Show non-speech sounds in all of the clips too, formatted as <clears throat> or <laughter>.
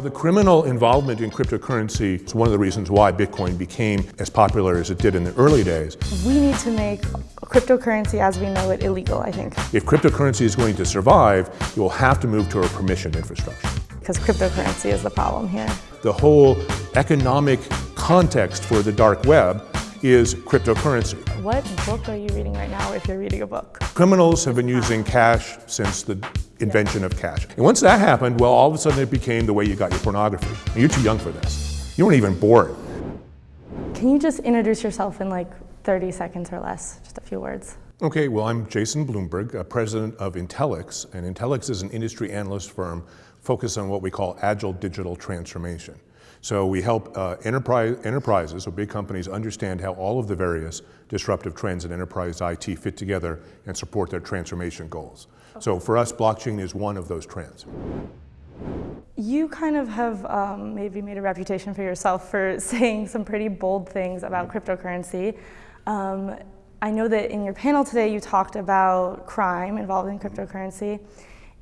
Well, the criminal involvement in cryptocurrency is one of the reasons why Bitcoin became as popular as it did in the early days. We need to make cryptocurrency as we know it illegal, I think. If cryptocurrency is going to survive, you will have to move to a permission infrastructure. Because cryptocurrency is the problem here. The whole economic context for the dark web is cryptocurrency. What book are you reading right now if you're reading a book? Criminals have been using cash since the invention of cash. And once that happened, well, all of a sudden it became the way you got your pornography. And you're too young for this. You weren't even born. Can you just introduce yourself in like 30 seconds or less, just a few words? Okay, well, I'm Jason Bloomberg, president of Intellyx, and Intellyx is an industry analyst firm focused on what we call agile digital transformation. So we help uh, enterprise, enterprises or big companies understand how all of the various disruptive trends in enterprise IT fit together and support their transformation goals. Okay. So for us, blockchain is one of those trends. You kind of have um, maybe made a reputation for yourself for <laughs> saying some pretty bold things about mm-hmm. cryptocurrency. Um, I know that in your panel today you talked about crime involving cryptocurrency.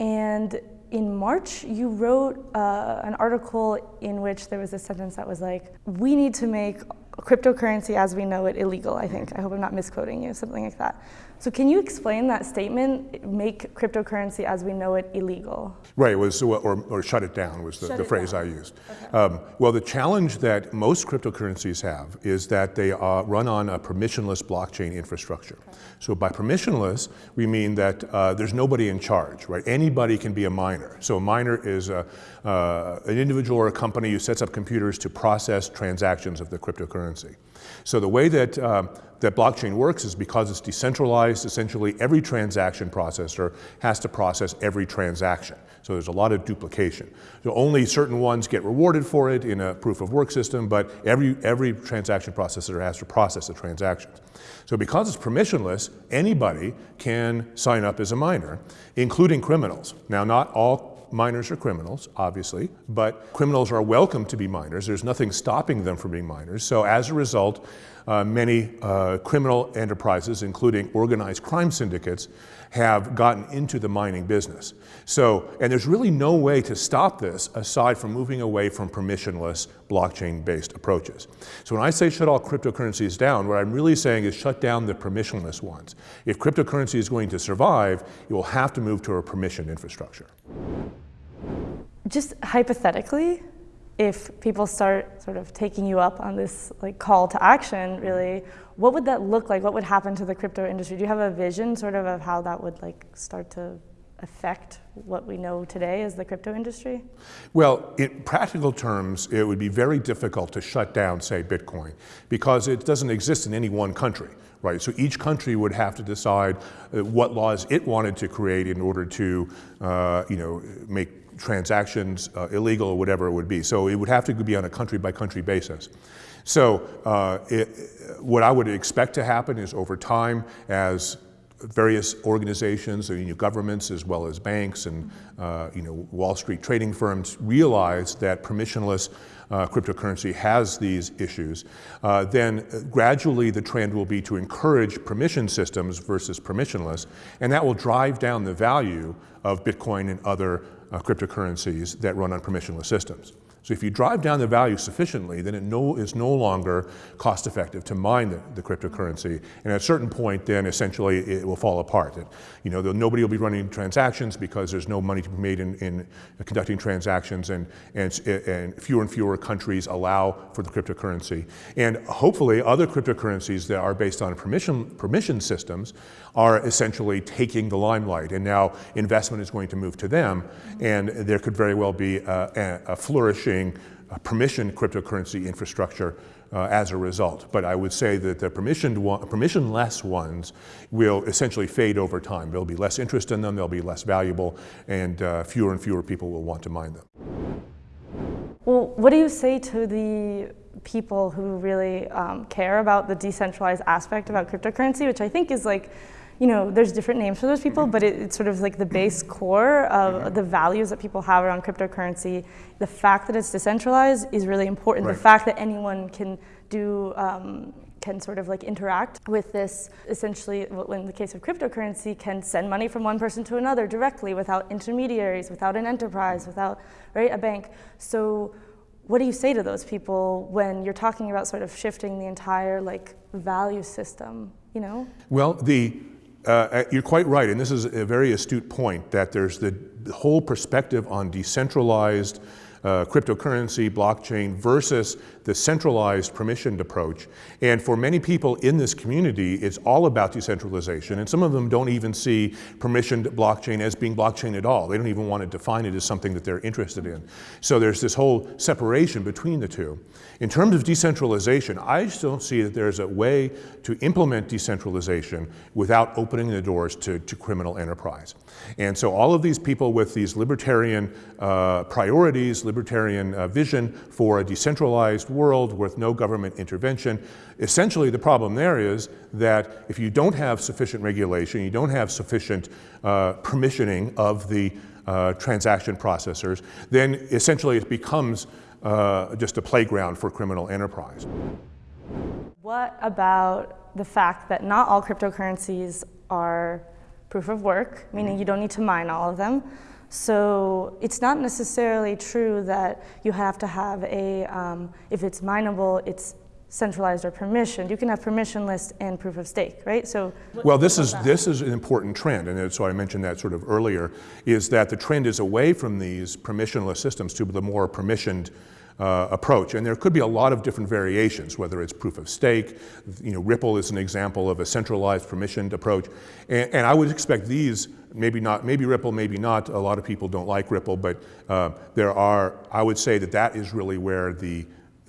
And in March, you wrote uh, an article in which there was a sentence that was like, we need to make cryptocurrency as we know it illegal, I think. I hope I'm not misquoting you, something like that. So can you explain that statement, make cryptocurrency as we know it illegal? Right, it was, or, or shut it down was the, the phrase down. I used. Okay. Um, well, the challenge that most cryptocurrencies have is that they uh, run on a permissionless blockchain infrastructure. Okay. So by permissionless, we mean that uh, there's nobody in charge, right? Anybody can be a miner. So a miner is a, uh, an individual or a company who sets up computers to process transactions of the cryptocurrency. So the way that uh, that blockchain works is because it's decentralized, essentially every transaction processor has to process every transaction. So there's a lot of duplication. So only certain ones get rewarded for it in a proof of work system, but every, every transaction processor has to process the transactions. So because it's permissionless, anybody can sign up as a miner, including criminals. Now, not all miners are criminals, obviously, but criminals are welcome to be miners. There's nothing stopping them from being miners. So as a result, uh, many uh, criminal enterprises, including organized crime syndicates, have gotten into the mining business. So, and there's really no way to stop this aside from moving away from permissionless blockchain-based approaches. So when I say shut all cryptocurrencies down, what I'm really saying is shut down the permissionless ones. If cryptocurrency is going to survive, you will have to move to a permission infrastructure. Just hypothetically, if people start sort of taking you up on this like call to action, really, what would that look like? What would happen to the crypto industry? Do you have a vision sort of of how that would like start to affect what we know today as the crypto industry? Well, in practical terms, it would be very difficult to shut down, say, Bitcoin, because it doesn't exist in any one country, right? So each country would have to decide uh, what laws it wanted to create in order to, uh, you know, make transactions uh, illegal or whatever it would be. So it would have to be on a country by country basis. So uh, it, what I would expect to happen is over time as various organizations, you know, governments as well as banks and uh, you know, Wall Street trading firms realize that permissionless uh, cryptocurrency has these issues, uh, then gradually the trend will be to encourage permission systems versus permissionless, and that will drive down the value of Bitcoin and other Uh, cryptocurrencies that run on permissionless systems. So if you drive down the value sufficiently, then it no, is no longer cost effective to mine the, the, cryptocurrency. And at a certain point, then essentially it will fall apart. It, you know, nobody will be running transactions because there's no money to be made in, in conducting transactions and, and, and fewer and fewer countries allow for the cryptocurrency. And hopefully other cryptocurrencies that are based on permission, permission systems are essentially taking the limelight. And now investment is going to move to them. And there could very well be a, a flourishing permission cryptocurrency infrastructure uh, as a result. But I would say that the permissioned one, permissionless ones will essentially fade over time. There'll be less interest in them, they'll be less valuable, and uh, fewer and fewer people will want to mine them. Well, what do you say to the people who really um, care about the decentralized aspect about cryptocurrency, which I think is like you know, there's different names for those people, mm-hmm. but it, it's sort of like the base mm-hmm. core of mm-hmm. the values that people have around cryptocurrency. The fact that it's decentralized is really important. Right. The fact that anyone can do um, can sort of like interact with this essentially in the case of cryptocurrency can send money from one person to another directly without intermediaries without an enterprise without right a bank so what do you say to those people when you're talking about sort of shifting the entire like value system you know well the uh, you're quite right, and this is a very astute point that there's the whole perspective on decentralized uh, cryptocurrency, blockchain versus the centralized permissioned approach. And for many people in this community, it's all about decentralization. And some of them don't even see permissioned blockchain as being blockchain at all. They don't even want to define it as something that they're interested in. So there's this whole separation between the two. In terms of decentralization, I just don't see that there's a way to implement decentralization without opening the doors to, to criminal enterprise. And so all of these people with these libertarian uh, priorities, libertarian uh, vision for a decentralized world with no government intervention. Essentially, the problem there is that if you don't have sufficient regulation, you don't have sufficient uh, permissioning of the uh, transaction processors, then essentially it becomes uh, just a playground for criminal enterprise. What about the fact that not all cryptocurrencies are proof of work, meaning you don't need to mine all of them? So it's not necessarily true that you have to have a, um, if it's mineable, it's centralized or permissioned. You can have permissionless and proof of stake, right? So well, this is this is an important trend, and so I mentioned that sort of earlier. Is that the trend is away from these permissionless systems to the more permissioned uh, approach. And there could be a lot of different variations, whether it's proof of stake, you know, Ripple is an example of a centralized permissioned approach. And, and I would expect these, maybe not, maybe Ripple, maybe not, a lot of people don't like Ripple, but uh, there are, I would say that that is really where the,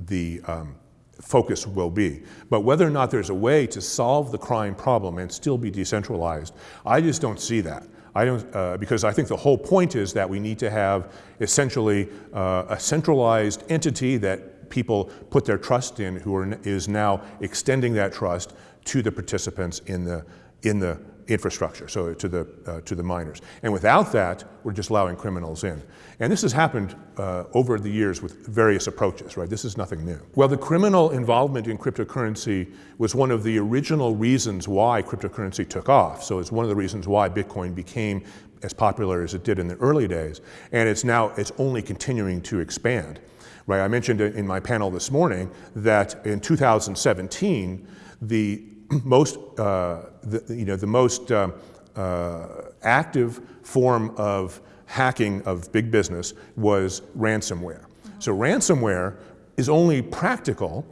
the um, focus will be. But whether or not there's a way to solve the crime problem and still be decentralized, I just don't see that. I don't, uh, because I think the whole point is that we need to have essentially uh, a centralized entity that people put their trust in who are, is now extending that trust to the participants in the, in the infrastructure, so to the, uh, to the miners. And without that, we're just allowing criminals in. And this has happened uh, over the years with various approaches, right? This is nothing new. Well, the criminal involvement in cryptocurrency was one of the original reasons why cryptocurrency took off. So it's one of the reasons why Bitcoin became as popular as it did in the early days. And it's now, it's only continuing to expand. Right, I mentioned in my panel this morning that in 2017, the <clears throat> most, uh, the, you know, the most uh, uh, active form of hacking of big business was ransomware. So ransomware is only practical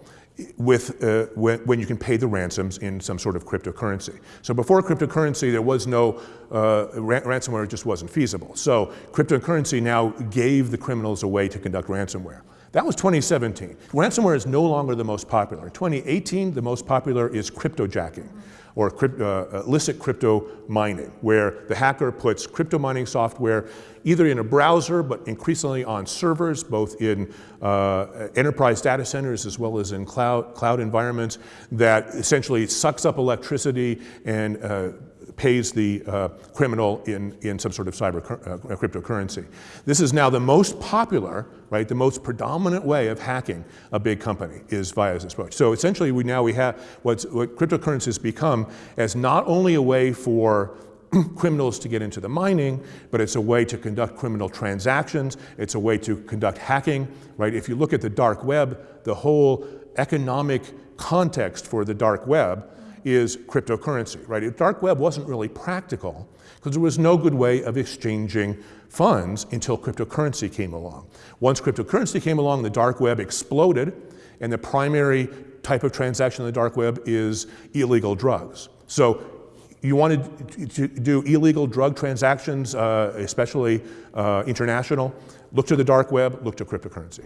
with, uh, when, when, you can pay the ransoms in some sort of cryptocurrency. So before cryptocurrency, there was no, uh, ransomware just wasn't feasible. So cryptocurrency now gave the criminals a way to conduct ransomware. That was 2017. Ransomware is no longer the most popular. In 2018, the most popular is cryptojacking or crypt, uh, illicit crypto mining, where the hacker puts crypto mining software either in a browser, but increasingly on servers, both in uh, enterprise data centers as well as in cloud, cloud environments, that essentially sucks up electricity and uh, pays the uh, criminal in, in some sort of cyber uh, cryptocurrency. This is now the most popular, right, the most predominant way of hacking a big company is via this approach. So essentially we now we have what's, what cryptocurrencies become as not only a way for <clears throat> criminals to get into the mining, but it's a way to conduct criminal transactions. It's a way to conduct hacking, right? If you look at the dark web, the whole economic context for the dark web is cryptocurrency, right? The dark web wasn't really practical because there was no good way of exchanging funds until cryptocurrency came along. Once cryptocurrency came along, the dark web exploded, and the primary type of transaction in the dark web is illegal drugs. So you wanted to do illegal drug transactions, uh, especially uh, international, look to the dark web, look to cryptocurrency.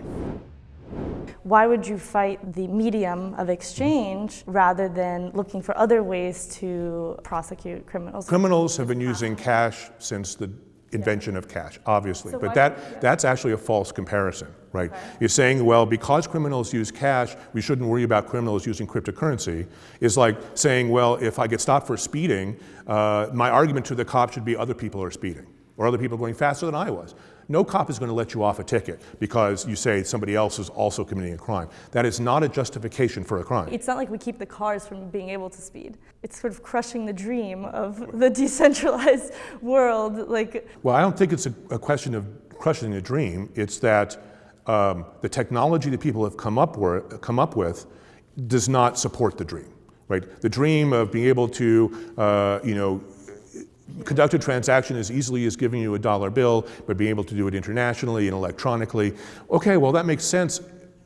Why would you fight the medium of exchange rather than looking for other ways to prosecute criminals? Criminals have been using cash since the invention of cash, obviously. So but that, that's actually a false comparison, right? Okay. You're saying, well, because criminals use cash, we shouldn't worry about criminals using cryptocurrency, is like saying, well, if I get stopped for speeding, uh, my argument to the cop should be other people are speeding, or other people going faster than I was. No cop is going to let you off a ticket because you say somebody else is also committing a crime. That is not a justification for a crime. It's not like we keep the cars from being able to speed. It's sort of crushing the dream of the decentralized <laughs> world. Like, well, I don't think it's a, a question of crushing the dream. It's that um, the technology that people have come up, come up with does not support the dream. Right? The dream of being able to, uh, you know, conduct a transaction as easily as giving you a dollar bill, but being able to do it internationally and electronically. Okay, well that makes sense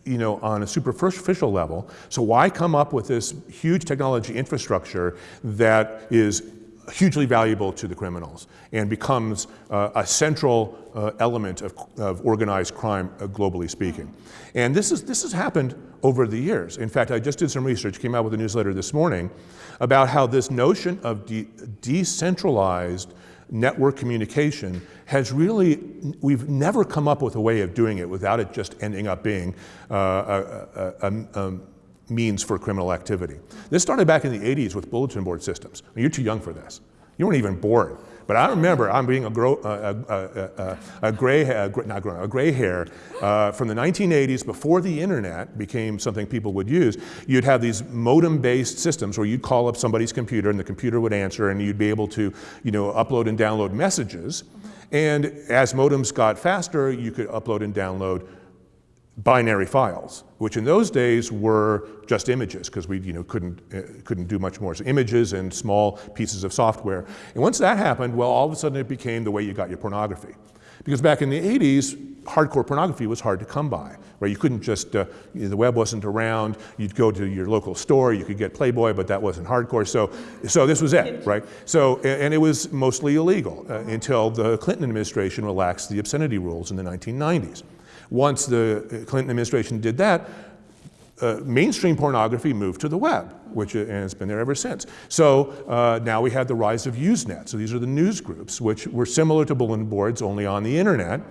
you know, on a superficial level. So why come up with this huge technology infrastructure that is hugely valuable to the criminals and becomes uh, a central uh, element of, of, organized crime, uh, globally speaking. And this, is, this has happened over the years. In fact, I just did some research, came out with a newsletter this morning, about how this notion of de decentralized network communication has really, we've never come up with a way of doing it without it just ending up being uh, a, a, a, means for criminal activity. This started back in the 80s with bulletin board systems. You're too young for this. You weren't even born. But I remember I'm being a, gro a, a, a, gray, not gray, a gray hair uh, from the 1980s before the internet became something people would use. You'd have these modem-based systems where you'd call up somebody's computer and the computer would answer and you'd be able to you know, upload and download messages. And as modems got faster, you could upload and download binary files, which in those days were just images because we you know, couldn't, uh, couldn't do much more. So images and small pieces of software. And once that happened, well, all of a sudden it became the way you got your pornography. Because back in the 80s, hardcore pornography was hard to come by. Right? You couldn't just, uh, the web wasn't around, you'd go to your local store, you could get Playboy, but that wasn't hardcore. So, so this was it, right? So, and it was mostly illegal uh, until the Clinton administration relaxed the obscenity rules in the 1990s. Once the Clinton administration did that, uh, mainstream pornography moved to the web, which uh, and it's been there ever since. So uh, now we had the rise of Usenet. So these are the news groups, which were similar to bulletin boards, only on the internet.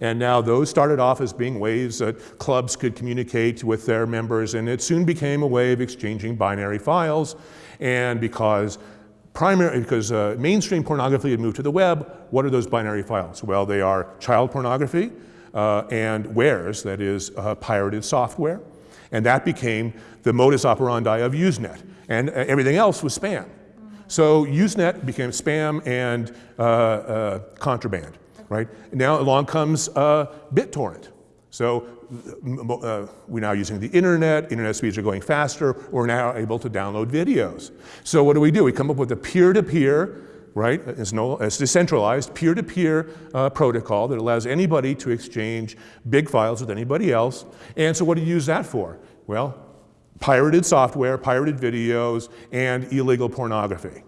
And now those started off as being ways that clubs could communicate with their members, and it soon became a way of exchanging binary files. And because primary, because uh, mainstream pornography had moved to the web, what are those binary files? Well, they are child pornography, uh, and wares, that is uh, pirated software. And that became the modus operandi of Usenet. And uh, everything else was spam. So Usenet became spam and uh, uh, contraband, right? Now along comes uh, BitTorrent. So we're now using the internet, internet speeds are going faster, we're now able to download videos. So what do we do? We come up with a peer-to-peer -peer right? It's, no, it's decentralized, peer-to-peer uh, protocol that allows anybody to exchange big files with anybody else. And so what do you use that for? Well, pirated software, pirated videos, and illegal pornography.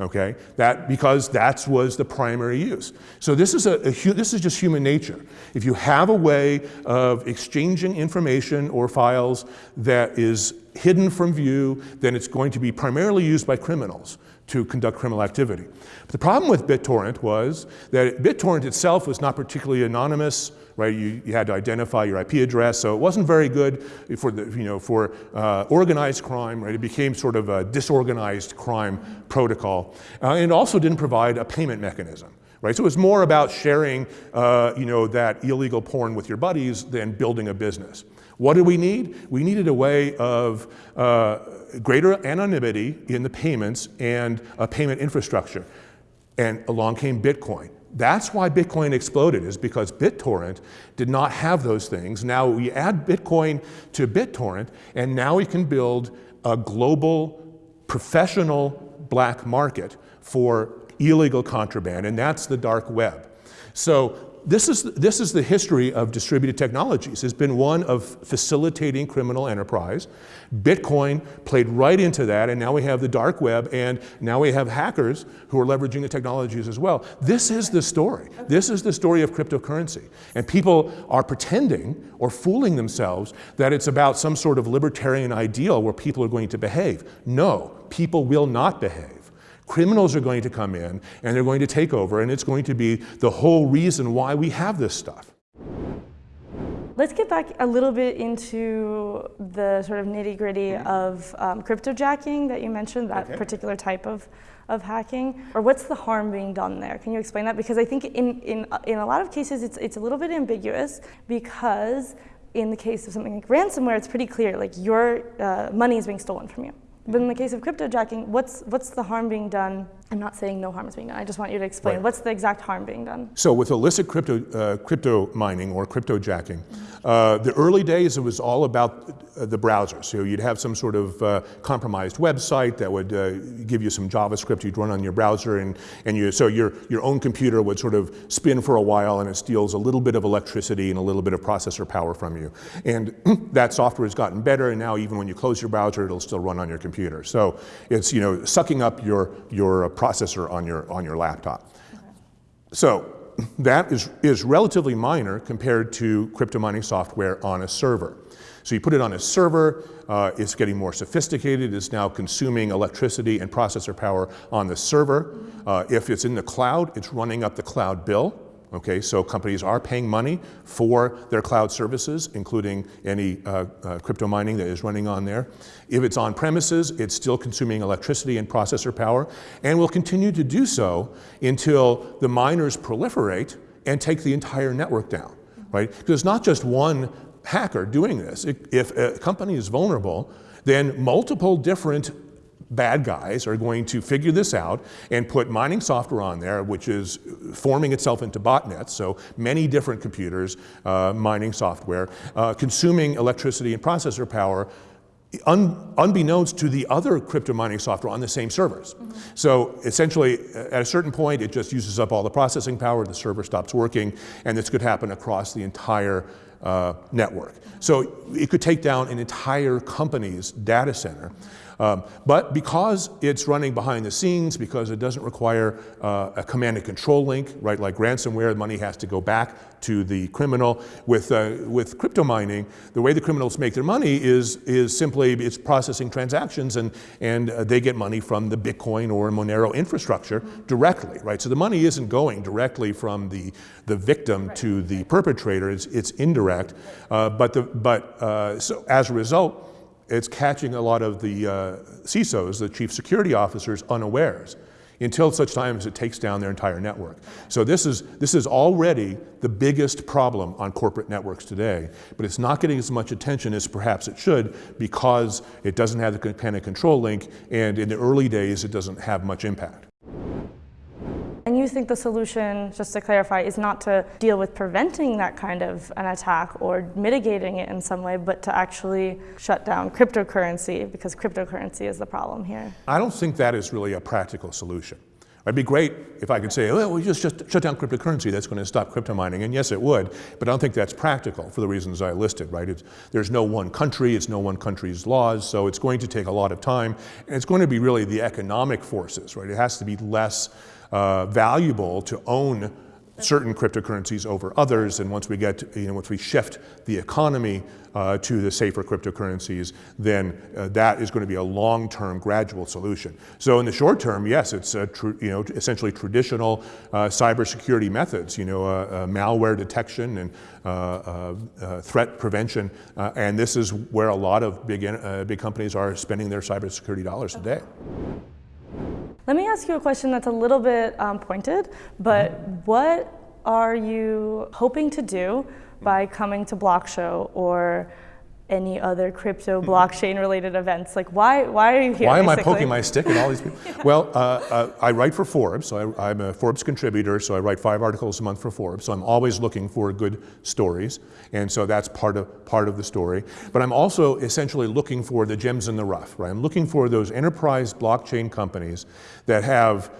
Okay, that because that was the primary use. So this is a, a this is just human nature. If you have a way of exchanging information or files that is hidden from view, then it's going to be primarily used by criminals to conduct criminal activity. But the problem with BitTorrent was that BitTorrent itself was not particularly anonymous, right? You, you had to identify your IP address, so it wasn't very good for, the, you know, for uh, organized crime, right? It became sort of a disorganized crime protocol. Uh, and also didn't provide a payment mechanism. Right? So it was more about sharing uh, you know, that illegal porn with your buddies than building a business. What did we need? We needed a way of uh, greater anonymity in the payments and a payment infrastructure. And along came Bitcoin. That's why Bitcoin exploded, is because BitTorrent did not have those things. Now we add Bitcoin to BitTorrent, and now we can build a global, professional black market for illegal contraband, and that's the dark web. So this is, this is the history of distributed technologies. It's been one of facilitating criminal enterprise. Bitcoin played right into that, and now we have the dark web, and now we have hackers who are leveraging the technologies as well. This is the story. This is the story of cryptocurrency. And people are pretending or fooling themselves that it's about some sort of libertarian ideal where people are going to behave. No, people will not behave. Criminals are going to come in and they're going to take over, and it's going to be the whole reason why we have this stuff. Let's get back a little bit into the sort of nitty gritty of um, cryptojacking that you mentioned, that Okay. particular type of, of hacking. Or what's the harm being done there? Can you explain that? Because I think in, in, in a lot of cases it's, it's a little bit ambiguous because in the case of something like ransomware, it's pretty clear, like your uh, money is being stolen from you. But in the case of cryptojacking, what's, what's the harm being done? I'm not saying no harm is being done. I just want you to explain Right. what's the exact harm being done. So with illicit crypto, uh, crypto mining or crypto jacking, uh, the early days it was all about uh, the browser. So you'd have some sort of uh, compromised website that would uh, give you some JavaScript you'd run on your browser, and, and you, so your, your own computer would sort of spin for a while, and it steals a little bit of electricity and a little bit of processor power from you. And <clears throat> that software has gotten better, and now even when you close your browser, it'll still run on your computer. So it's you know sucking up your your processor on your on your laptop. So that is, is relatively minor compared to crypto mining software on a server. So you put it on a server, uh, it's getting more sophisticated, it's now consuming electricity and processor power on the server. Uh, if it's in the cloud, it's running up the cloud bill. Okay, so companies are paying money for their cloud services, including any uh, uh, crypto mining that is running on there. If it's on premises, it's still consuming electricity and processor power, and will continue to do so until the miners proliferate and take the entire network down, right? Because it's not just one hacker doing this. If a company is vulnerable, then multiple different bad guys are going to figure this out and put mining software on there, which is forming itself into botnets, so many different computers, uh, mining software, uh, consuming electricity and processor power, un, unbeknownst to the other crypto mining software on the same servers. So essentially, at a certain point, it just uses up all the processing power, the server stops working, and this could happen across the entire uh, network. So it could take down an entire company's data center. Um, but because it's running behind the scenes, because it doesn't require uh, a command and control link, right, like ransomware, the money has to go back to the criminal. With, uh, with crypto mining, the way the criminals make their money is, is simply it's processing transactions and, and uh, they get money from the Bitcoin or Monero infrastructure directly, right? So the money isn't going directly from the, the victim to the perpetrator, it's, it's indirect. Uh, but the, but uh, so as a result, it's catching a lot of the uh, CISOs, the chief security officers, unawares until such time as it takes down their entire network. So this is, this is already the biggest problem on corporate networks today, but it's not getting as much attention as perhaps it should because it doesn't have the and control link, and in the early days, it doesn't have much impact. And you think the solution, just to clarify, is not to deal with preventing that kind of an attack or mitigating it in some way, but to actually shut down cryptocurrency because cryptocurrency is the problem here. I don't think that is really a practical solution. It'd be great if I could say, well, we just, just shut down cryptocurrency, that's going to stop crypto mining. And yes, it would, but I don't think that's practical for the reasons I listed, right? It's, there's no one country, it's no one country's laws, so it's going to take a lot of time. And it's going to be really the economic forces, right? It has to be less uh, valuable to own certain cryptocurrencies over others, and once we get, you know, once we shift the economy uh, to the safer cryptocurrencies, then uh, that is going to be a long-term gradual solution. So in the short term, yes, it's you know essentially traditional uh, cybersecurity methods, you know, uh, uh, malware detection and threat prevention, and this is where a lot of big big companies are spending their cybersecurity dollars today. Let me ask you a question that's a little bit um, pointed, but what are you hoping to do by coming to BlockShow or any other crypto blockchain related events? Like, why, why are you here? Why am I poking my stick at all these people? <laughs> Well, uh, uh, I write for Forbes, so I, I'm a Forbes contributor, so I write five articles a month for Forbes, so I'm always looking for good stories, and so that's part of, part of the story. But I'm also essentially looking for the gems in the rough, right? I'm looking for those enterprise blockchain companies that have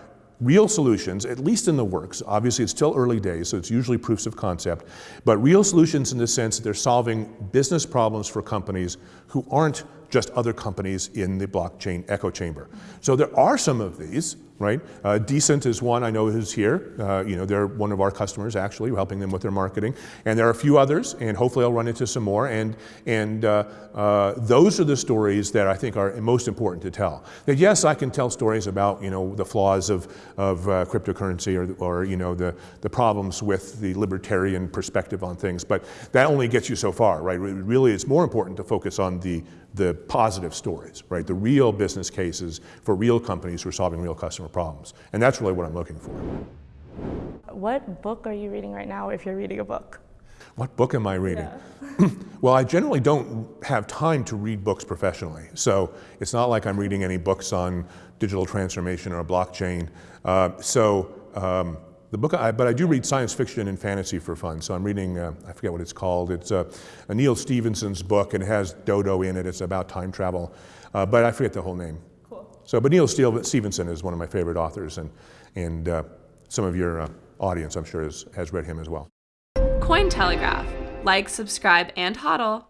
real solutions, at least in the works. Obviously, it's still early days, so it's usually proofs of concept, but real solutions in the sense that they're solving business problems for companies who aren't just other companies in the blockchain echo chamber. So there are some of these, right? Uh, Decent is one I know is here. Uh, you know, they're one of our customers actually, We're helping them with their marketing. And there are a few others, and hopefully I'll run into some more. And, and uh, uh, those are the stories that I think are most important to tell. That yes, I can tell stories about, you know, the flaws of, of uh, cryptocurrency or, or, you know, the, the problems with the libertarian perspective on things, but that only gets you so far, right? Really, it's more important to focus on the, the positive stories, right? The real business cases for real companies who are solving real customer problems. And that's really what I'm looking for. What book are you reading right now if you're reading a book? What book am I reading? Yeah. <laughs> well, I generally don't have time to read books professionally. So it's not like I'm reading any books on digital transformation or blockchain. Uh, so um, the book, I, but I do read science fiction and fantasy for fun. So I'm reading, uh, I forget what it's called. It's uh, a Neal Stephenson's book and it has Dodo in it. It's about time travel, uh, but I forget the whole name. Cool. So, but Neal Stephenson is one of my favorite authors, and and uh, some of your uh, audience, I'm sure, has, has read him as well. Cointelegraph. Like, subscribe, and hodl.